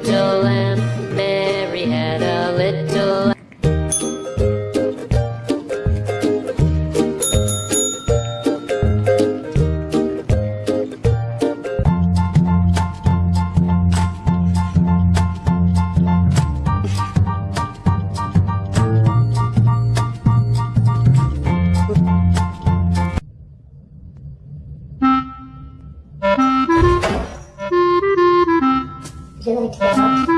little lamb. Mary had a little lamb. 얘는이 렇.